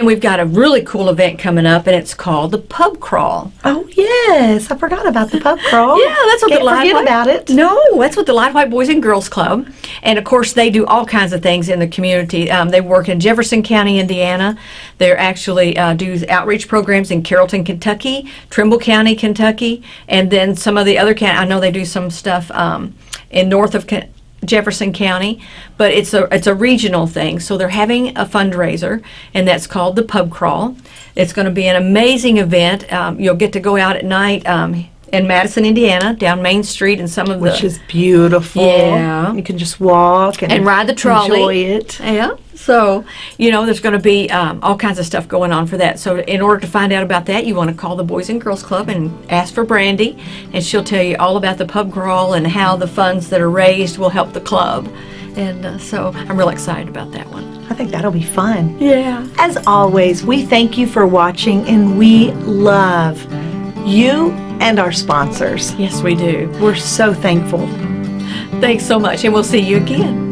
And we've got a really cool event coming up, and it's called the Pub Crawl. Oh yes, I forgot about the pub crawl. Yeah, that's what Can't the Light forget White- about it. No, that's what the Lide White Boys and Girls Club, and of course they do all kinds of things in the community. Um, they work in Jefferson County, Indiana. They actually uh, do outreach programs in Carrollton, Kentucky, Trimble County, Kentucky, and then some of the other county. I know they do some stuff um, in north of. Ken- Jefferson County, but it's a it's a regional thing. So they're having a fundraiser, and that's called the Pub Crawl. It's going to be an amazing event. Um, you'll get to go out at night um, in Madison, Indiana, down Main Street, and some of Which the which is beautiful. Yeah. You can just walk and, and ride the trolley. Enjoy it. Yeah. So, you know, there's going to be um, all kinds of stuff going on for that. So, in order to find out about that, you want to call the Boys and Girls Club and ask for Brandy, and she'll tell you all about the pub crawl and how the funds that are raised will help the club. And uh, so, I'm real excited about that one. I think that'll be fun. Yeah. As always, we thank you for watching and we love you and our sponsors. Yes, we do. We're so thankful. Thanks so much, and we'll see you again.